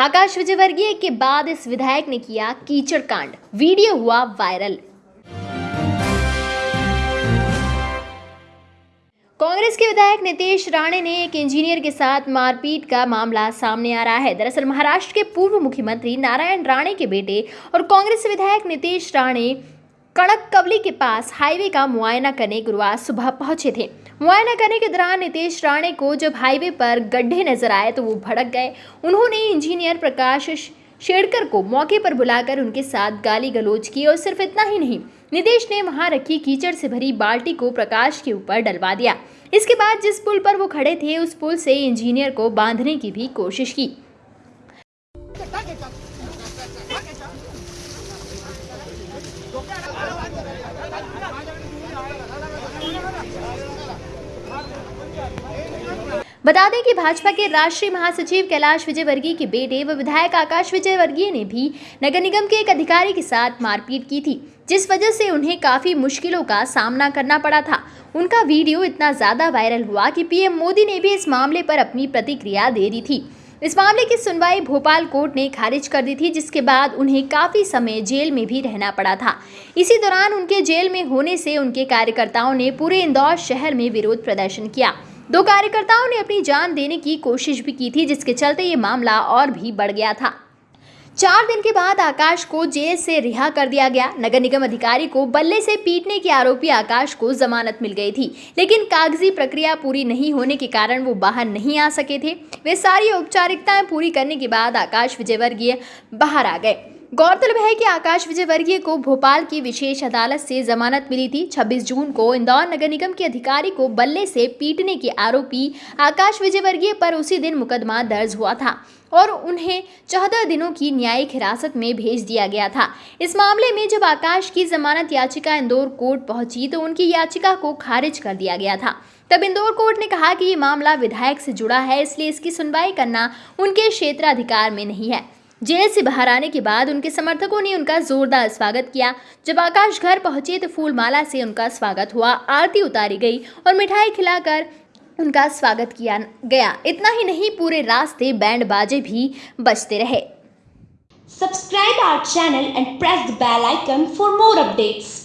आकाश विजयवर्गीय के बाद इस विधायक ने किया कीचड़ कांड। वीडियो हुआ वायरल। कांग्रेस के विधायक नितेश राणे ने एक इंजीनियर के साथ मारपीट का मामला सामने आ रहा है। दरअसल महाराष्ट्र के पूर्व मुख्यमंत्री नारायण राणे के बेटे और कांग्रेस विधायक नितेश राणे कड़क कवली के पास हाईवे का मुआयना करने गुरुवार सुबह पहुँचे थे। मुआयना करने के दौरान नितेश राणे को जब हाईवे पर गड्ढे नज़र आए तो वो भड़क गए। उन्होंने इंजीनियर प्रकाश शेड़कर को मौके पर बुलाकर उनके साथ गाली गलोच की और सिर्फ़ इतना ही नहीं, नितेश ने वहाँ रखी कीचड़ से भरी बाल्टी को प्रकाश के ऊपर डलवा दिया। इसके बाद जिस पुल पर वो खड़े थे, उस पुल से इंजीनियर को बांधने की भी कोशिश की। बता दें कि भाजपा के राष्ट्रीय महासचिव कैलाश विजयवर्गीय के बेटे व विधायक आकाश विजयवर्गीय ने भी नगर निगम के एक अधिकारी के साथ मारपीट की थी, जिस वजह से उन्हें काफ़ी मुश्किलों का सामना करना पड़ा था। उनका वीडियो इतना ज़्यादा वायरल हुआ कि पीएम मोदी ने भी इस मामले पर अपनी प्रतिक्रिया दे दी थी। इस मामले की सुनवाई भोपाल कोर्ट ने खारिज कर दी थी, जिसके बाद उन्हें काफ़ी समय जेल में भी रहना पड़ा था। इसी दौरान उनके जेल में होने से उनके कार्यकर्ताओं ने पूरे इंदौर शहर में विरोध प्रदर्शन किया। दो कार्यकर्ताओं ने अपनी जान देने की कोशिश भी की थी, जिसके चलते ये मामला और भी बढ़ गया था। चार दिन के बाद आकाश को जेल से रिहा कर दिया गया। नगर निगम अधिकारी को बल्ले से पीटने के आरोपी आकाश को जमानत मिल गई थी, लेकिन कागज़ी प्रक्रिया पूरी नहीं होने के कारण वो बाहर नहीं आ सके थे। वे सारी औपचारिकताएँ पूरी करने के बाद आकाश विजयवर्गीय बाहर आ गए। गौरतलब है कि आकाश विजयवर्गीय को भोपाल की विशेष अदालत से जमानत मिली थी। 26 जून को इंदौर नगर निगम के अधिकारी को बल्ले से पीटने के आरोपी आकाश विजयवर्गीय पर उसी दिन मुकदमा दर्ज हुआ था और उन्हें चौदह दिनों की न्यायिक हिरासत में भेज दिया गया था। इस मामले में जब आकाश की जमानत याचिका इंदौर कोर्ट पहुँची तो उनकी याचिका को खारिज कर दिया गया था। तब इंदौर कोर्ट ने कहा कि ये मामला विधायक से जुड़ा है, इसलिए इसकी सुनवाई करना उनके क्षेत्राधिकार में नहीं है। जेल से बाहर आने के बाद उनके समर्थकों ने उनका जोरदार स्वागत किया। जब आकाश घर पहुँचे तो फूलमाला से उनका स्वागत हुआ। आरती उतारी गई और मिठाई खिलाकर उनका स्वागत किया गया। इतना ही नहीं, पूरे रास्ते बैंड बाजे भी बजते रहे। Subscribe our channel and press the bell icon for more updates.